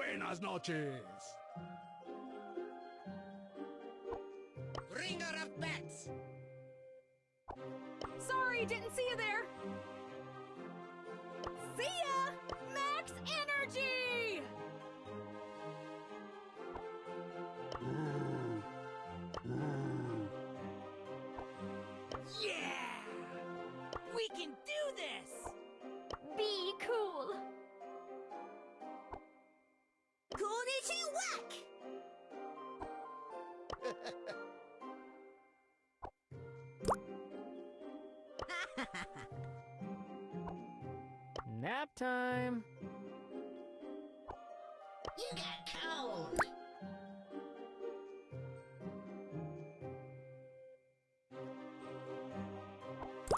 Buenas noches. Ringer of bats. Sorry, didn't see you there. See ya! Max energy! Yeah! We can do this! Be cool. Nap time. You got cold! Uh,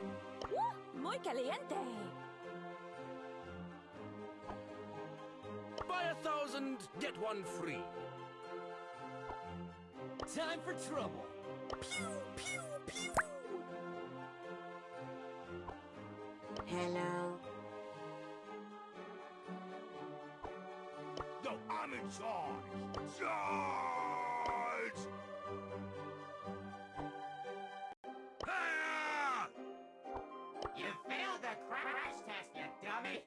muy caliente. Buy a thousand, get one free. Time for trouble! Pew, pew, pew! Hello? No, I'm in charge. Charge! Ah! You failed the crash test, you dummy!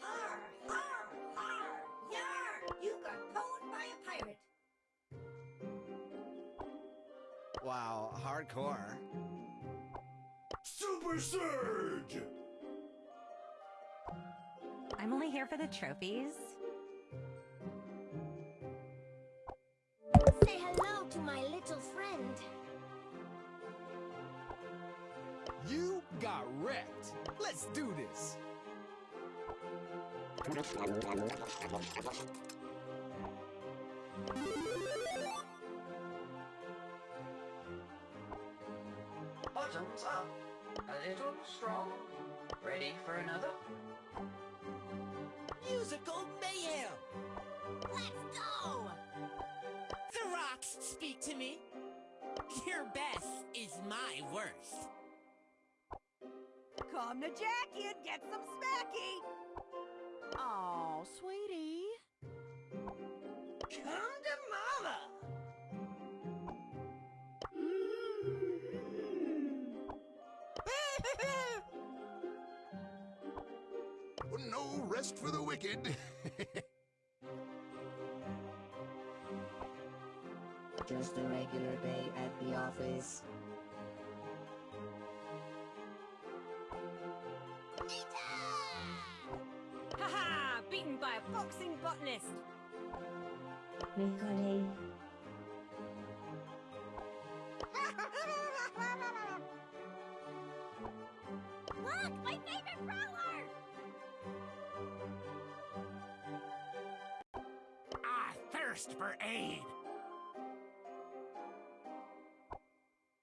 Har, har, har, yar! You got pwned by a pirate. Wow, hardcore. Super Surge! I'm only here for the trophies. Say hello to my little friend. You got wrecked. Let's do this. Bottoms up. A little strong. Ready for another? Musical mayhem! Let's go! The rocks speak to me. Your best is my worst. Come to Jackie and get some smacky. Oh, sweetie. No rest for the wicked. Just a regular day at the office. Haha! Beaten by a boxing botanist. Nicole. I thirst for aid.